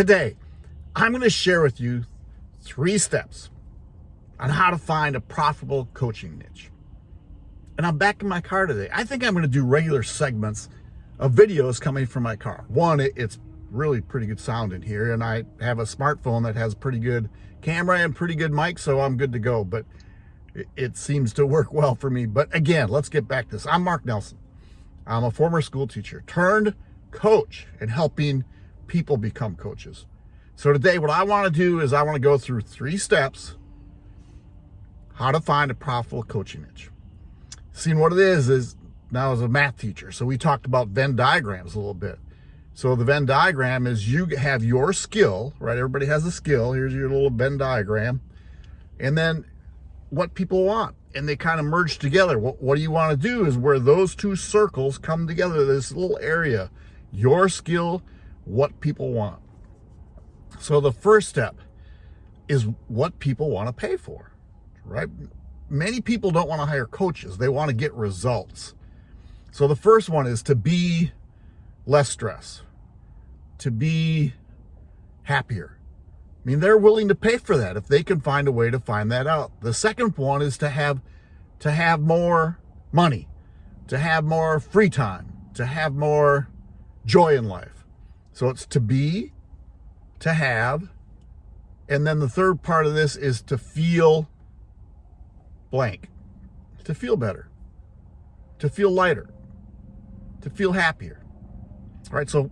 Today, I'm going to share with you three steps on how to find a profitable coaching niche. And I'm back in my car today. I think I'm going to do regular segments of videos coming from my car. One, it's really pretty good sound in here, and I have a smartphone that has pretty good camera and pretty good mic, so I'm good to go. But it seems to work well for me. But again, let's get back to this. I'm Mark Nelson. I'm a former school teacher turned coach and helping people become coaches. So today what I want to do is I want to go through three steps how to find a profitable coaching niche. Seeing what it is is now as a math teacher. So we talked about Venn diagrams a little bit. So the Venn diagram is you have your skill, right? Everybody has a skill. Here's your little Venn diagram. And then what people want and they kind of merge together. What, what do you want to do is where those two circles come together, this little area, your skill, what people want. So the first step is what people want to pay for, right? Many people don't want to hire coaches. They want to get results. So the first one is to be less stress, to be happier, I mean, they're willing to pay for that if they can find a way to find that out. The second one is to have to have more money, to have more free time, to have more joy in life. So it's to be, to have, and then the third part of this is to feel blank, to feel better, to feel lighter, to feel happier. All right, so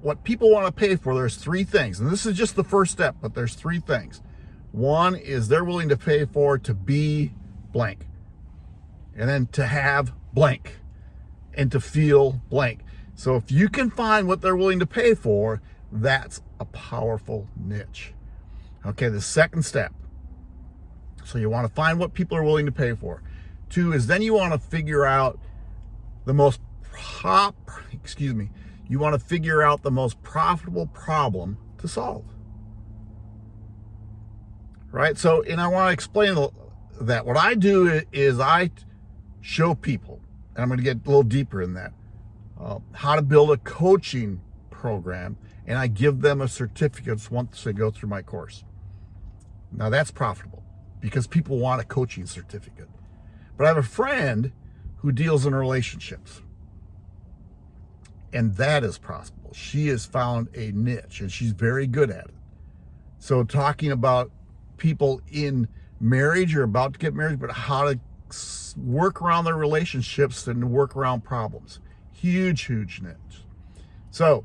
what people want to pay for, there's three things. And this is just the first step, but there's three things. One is they're willing to pay for to be blank. And then to have blank. And to feel blank. So if you can find what they're willing to pay for, that's a powerful niche. Okay, the second step. So you want to find what people are willing to pay for. Two is then you want to figure out the most prop, excuse me, you want to figure out the most profitable problem to solve. Right? So, and I want to explain that. What I do is I show people, and I'm going to get a little deeper in that, uh, how to build a coaching program, and I give them a certificate once they go through my course. Now that's profitable because people want a coaching certificate. But I have a friend who deals in relationships. And that is possible. She has found a niche and she's very good at it. So talking about people in marriage or about to get married, but how to work around their relationships and work around problems. Huge, huge niche. So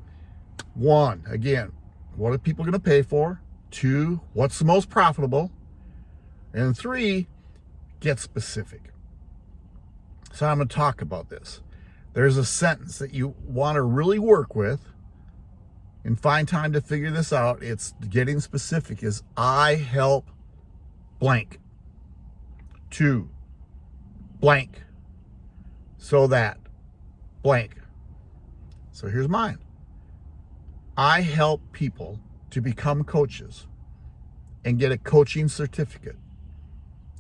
one, again, what are people going to pay for? Two, what's the most profitable? And three, get specific. So I'm going to talk about this there's a sentence that you want to really work with and find time to figure this out. It's getting specific is I help blank to blank so that blank. So here's mine. I help people to become coaches and get a coaching certificate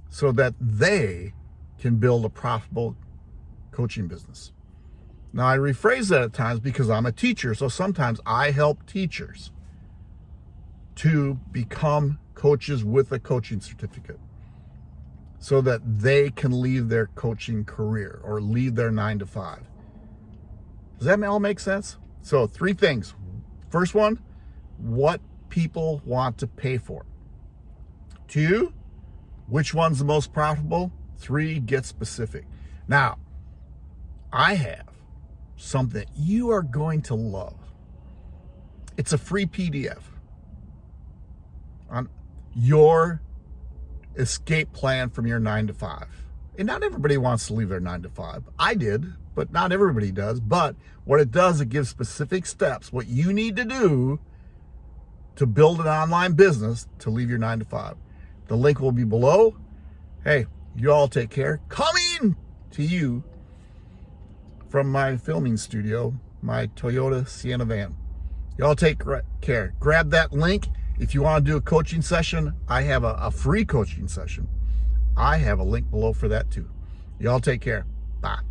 so that they can build a profitable coaching business. Now, I rephrase that at times because I'm a teacher, so sometimes I help teachers to become coaches with a coaching certificate so that they can leave their coaching career or leave their nine to five. Does that all make sense? So three things. First one, what people want to pay for. Two, which one's the most profitable? Three, get specific. Now, I have something you are going to love. It's a free PDF on your escape plan from your nine to five. And not everybody wants to leave their nine to five. I did, but not everybody does. But what it does, it gives specific steps, what you need to do to build an online business to leave your nine to five. The link will be below. Hey, you all take care. Coming to you from my filming studio, my Toyota Sienna van. Y'all take care. Grab that link. If you want to do a coaching session, I have a, a free coaching session. I have a link below for that too. Y'all take care. Bye.